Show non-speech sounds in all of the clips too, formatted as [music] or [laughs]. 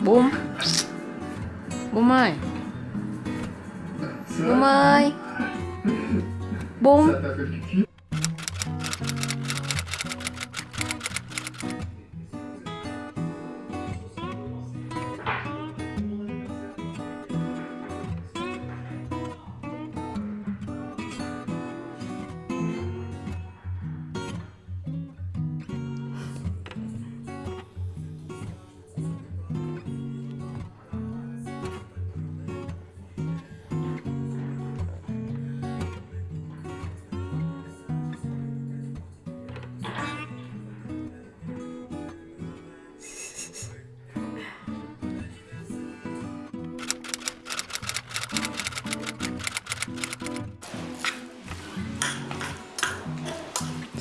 몸? 몸아이 ejercicio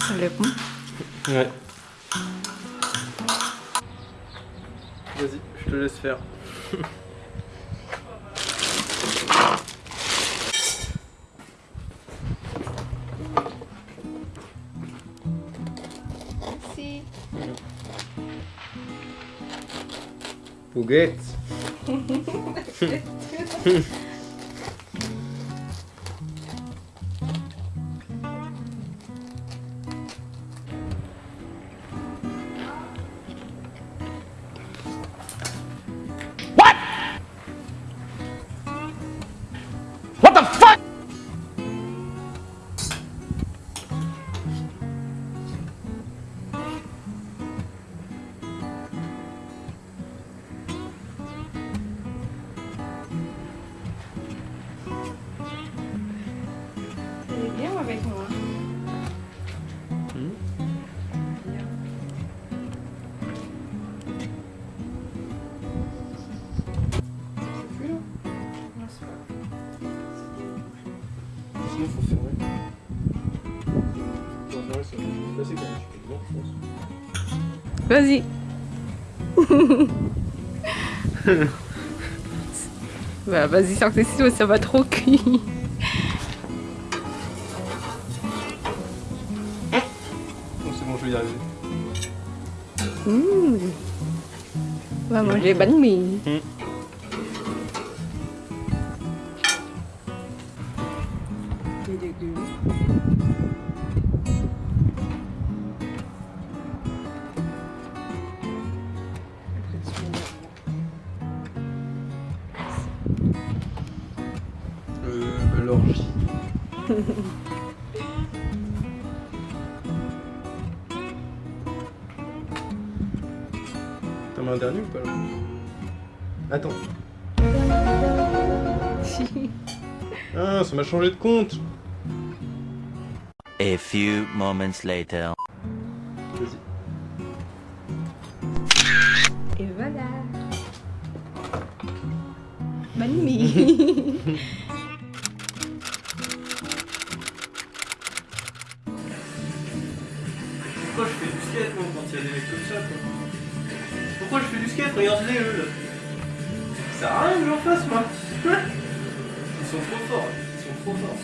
Ça lève Ouais. Vas-y, je te laisse faire. Merci Pouguette. [laughs] avec moi. Bien. C'est plus long Non, c'est pas Sinon, faut fermer. Faut fermer, ça va passer quand même. Tu peux le voir, je pense. Vas-y [laughs] Bah vas-y, tes ciseaux, ça va trop cuire Bon, c'est bon, je vais y arriver. Mmh. On va manger bánh mì Hmm. Les légumes Un dernier ou pas là Attends. [laughs] Ah, ça m'a changé de compte. A few moments later. Vas-y. Et voilà Bánh [laughs] mì Skate Regarde-les eux là Ça sert à rien que j'en fasse moi Ils sont trop forts, ils sont trop forts.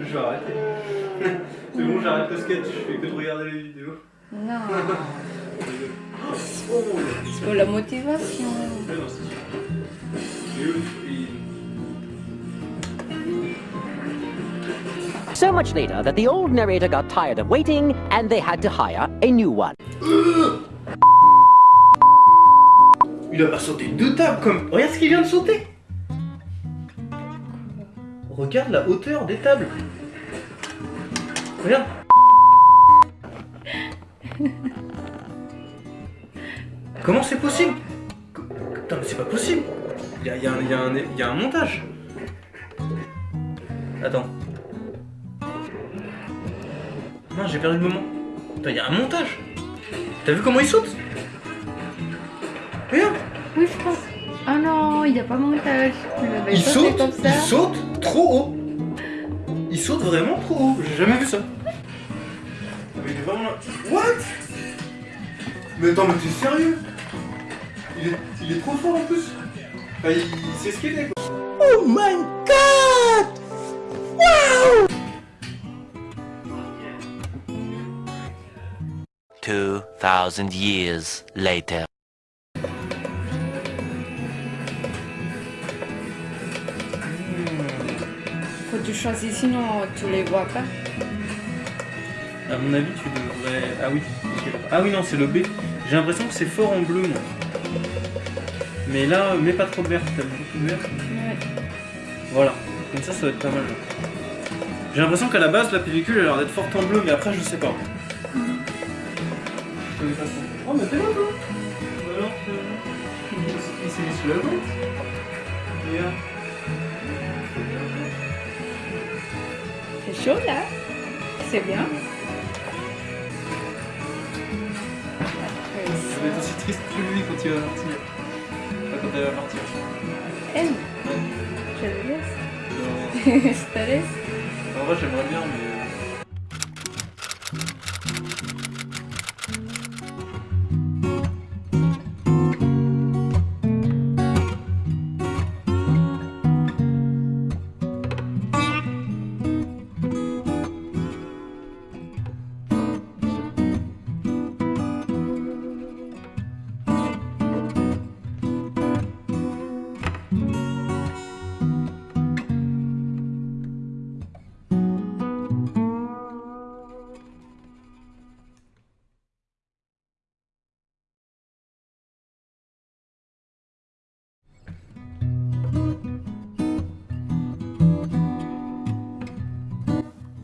Je vais arrêter. [laughs] C'est bon, j'arrête le skate, je fais que de regarder les vidéos. Non [laughs] Oh, C'est pour la motivation Ouais, non, c'est sûr. Eux, ils- So much later that the old narrator got tired of waiting and they had to hire a new one. [gasps] Il a pas sauté deux tables comme. Regarde ce qu'il vient de sauter Regarde la hauteur des tables Regarde [laughs] Comment c'est possible? Putain mais c'est pas possible Il y a, a a y a un montage Attends. Non j'ai perdu le moment. Putain il y a un montage T'as vu comment il saute? Regarde Oui, je pense. Oh non, il n'y a pas montage. Il saute, comme ça. il saute trop haut. Il saute vraiment trop haut. J'ai jamais vu ça. Mais il est vraiment là. What? Mais attends, mais t'es sérieux? Il est, il est trop fort en plus. Enfin, il, il sait ce qu'il est quoi. Oh my 2000 years later. Faut que tu choisir, sinon tu les vois pas. À mon avis, tu devrais... Ah oui, ah oui non, c'est le B. J'ai l'impression que c'est fort en bleu. Mais là, mets pas trop de vert, t'as beaucoup de Voilà, comme ça, ça va être pas mal. J'ai l'impression qu'à la base, la pellicule a l'air d'être forte en bleu, mais après, je sais pas. Connais pas trop. Oh, mais t'es là, toi Bah alors, c'est- il s'est mis sous la boîte. Regarde. C'est chaud là. C'est bien. Ça va être aussi triste que lui quand il va partir. Enfin, quand elle va partir. Elle, je le laisse. Non. [laughs] je te laisse. En vrai, j'aimerais bien, mais.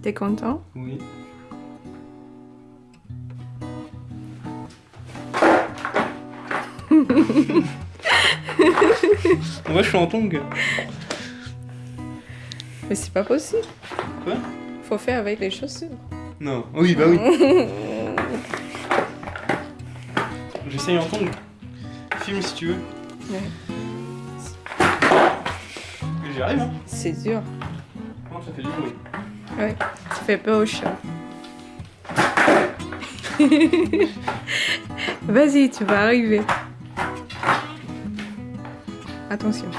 T'es content Oui. [laughs] Moi je suis en tongue. Mais c'est pas possible. Quoi? Faut faire avec les chaussures. Non. Oui, bah oui. [laughs] J'essaye en tongue. Filme si tu veux. Ouais. J'y arrive, hein. C'est dur. Non, ça fait du bruit? Ouais. Ça fait peur au chat. [laughs] Vas-y, tu vas arriver. Attention.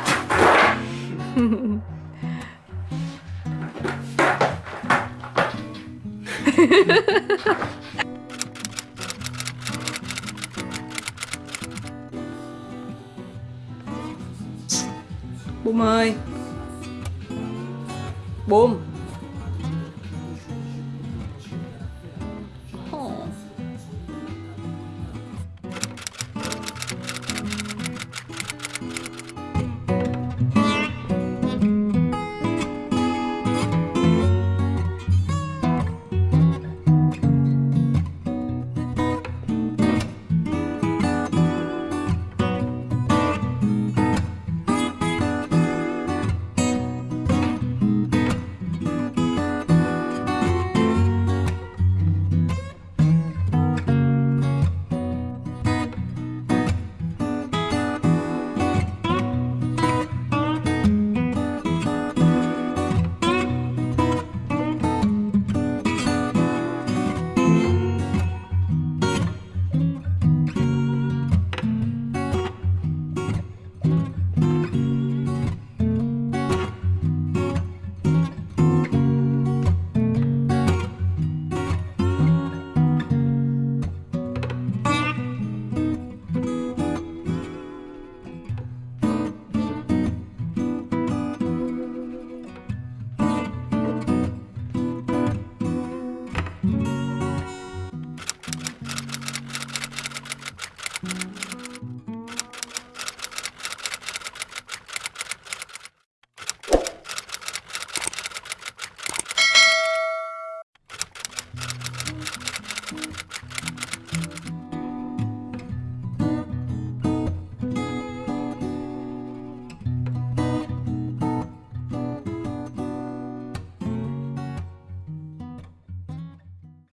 Bùm ơi Bùm